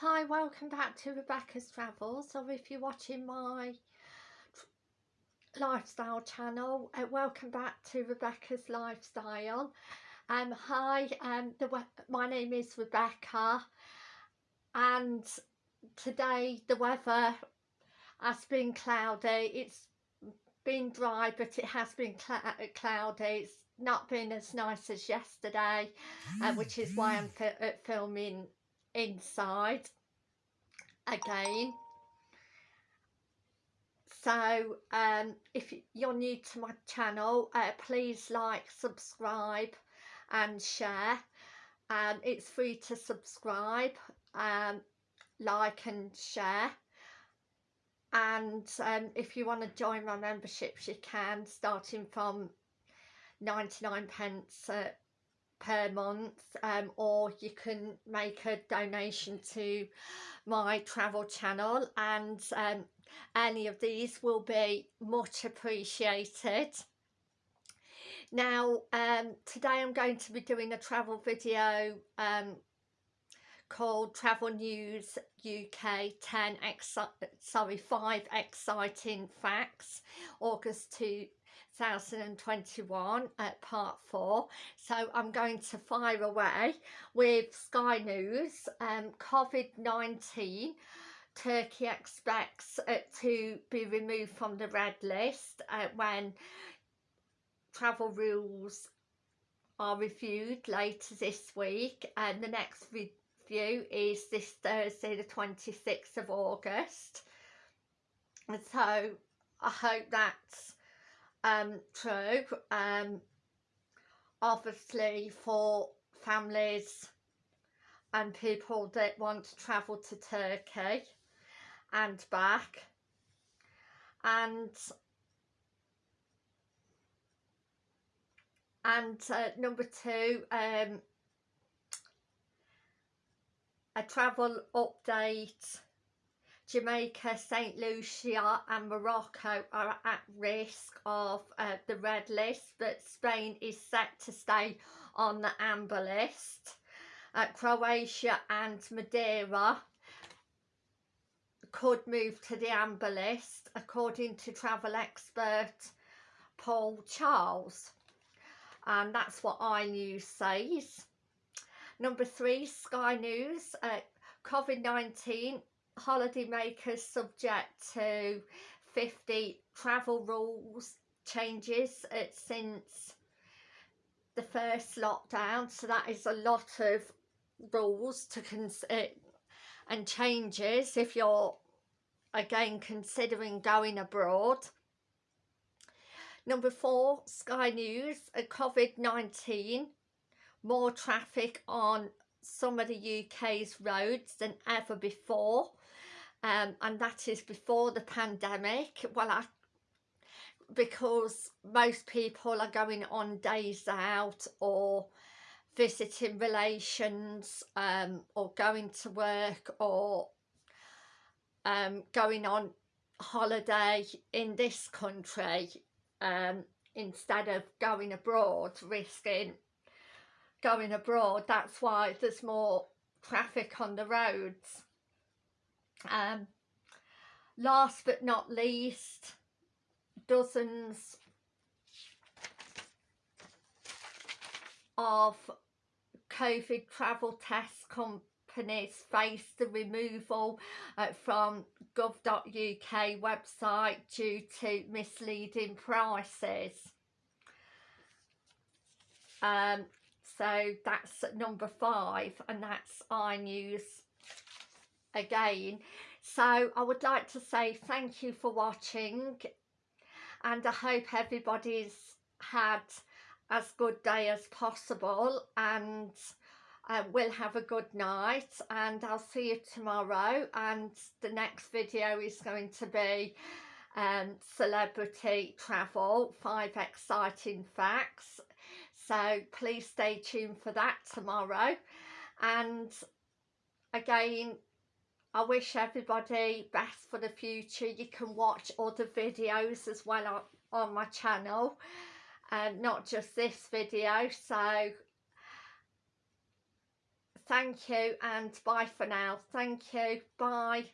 Hi, welcome back to Rebecca's Travels, or if you're watching my lifestyle channel, uh, welcome back to Rebecca's Lifestyle. Um, hi, um, the, my name is Rebecca, and today the weather has been cloudy. It's been dry, but it has been cl cloudy. It's not been as nice as yesterday, uh, which is why I'm fi uh, filming inside again. So um, if you're new to my channel uh, please like subscribe and share. Um, it's free to subscribe um, like and share. And um, if you want to join my memberships you can starting from 99 pence per month um, or you can make a donation to my travel channel and um, any of these will be much appreciated. Now um, today I'm going to be doing a travel video um, called Travel News UK 10 sorry 5 exciting facts August 2 2021 at part four. So I'm going to fire away with Sky News um, COVID-19 Turkey expects it to be removed from the red list uh, when travel rules are reviewed later this week. And the next review is this Thursday the 26th of August. And so I hope that's um, true. Um, obviously for families and people that want to travel to Turkey and back and and uh, number two um, a travel update Jamaica, St Lucia and Morocco are at risk of uh, the red list but Spain is set to stay on the amber list. Uh, Croatia and Madeira could move to the amber list according to travel expert Paul Charles and that's what iNews says. Number three, Sky News, uh, COVID-19 holidaymakers subject to 50 travel rules changes since the first lockdown. So that is a lot of rules to consider uh, and changes if you're again considering going abroad. Number four sky news a covid-19 more traffic on some of the uk's roads than ever before um, and that is before the pandemic. Well I because most people are going on days out or visiting relations um, or going to work or um, going on holiday in this country um, instead of going abroad risking going abroad that's why there's more traffic on the roads um, last but not least, dozens of COVID travel test companies face the removal uh, from gov.uk website due to misleading prices. Um, so that's number five and that's iNews again. So I would like to say thank you for watching and I hope everybody's had as good day as possible and uh, we'll have a good night and I'll see you tomorrow and the next video is going to be um, celebrity travel five exciting facts. So please stay tuned for that tomorrow. And again I wish everybody best for the future. You can watch other videos as well on, on my channel and not just this video. So thank you and bye for now thank you bye